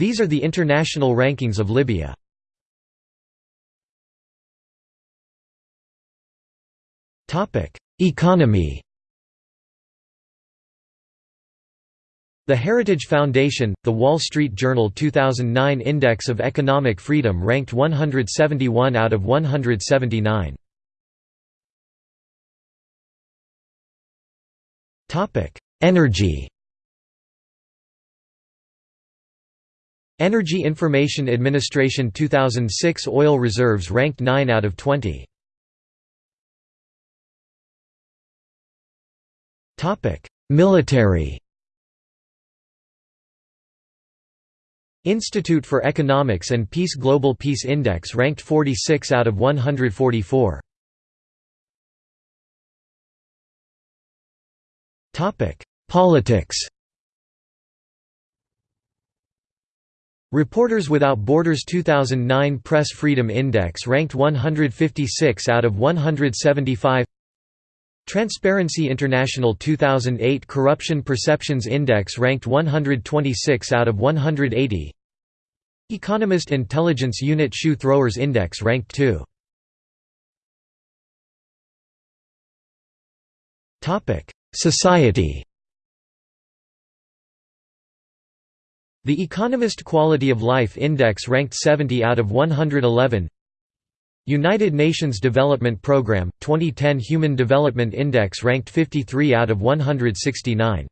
These are the international rankings of Libya. Economy The Heritage Foundation, The Wall Street Journal 2009 Index of Economic Freedom ranked 171 out of 179. Energy Energy Information Administration 2006 oil reserves ranked 9 out of 20. Military Institute for Economics and Peace Global Peace Index ranked 46 out of 144. Politics Reporters Without Borders 2009 Press Freedom Index ranked 156 out of 175 Transparency International 2008 Corruption Perceptions Index ranked 126 out of 180 Economist Intelligence Unit Shoe Throwers Index ranked 2 Society The Economist Quality of Life Index ranked 70 out of 111 United Nations Development Programme, 2010 Human Development Index ranked 53 out of 169.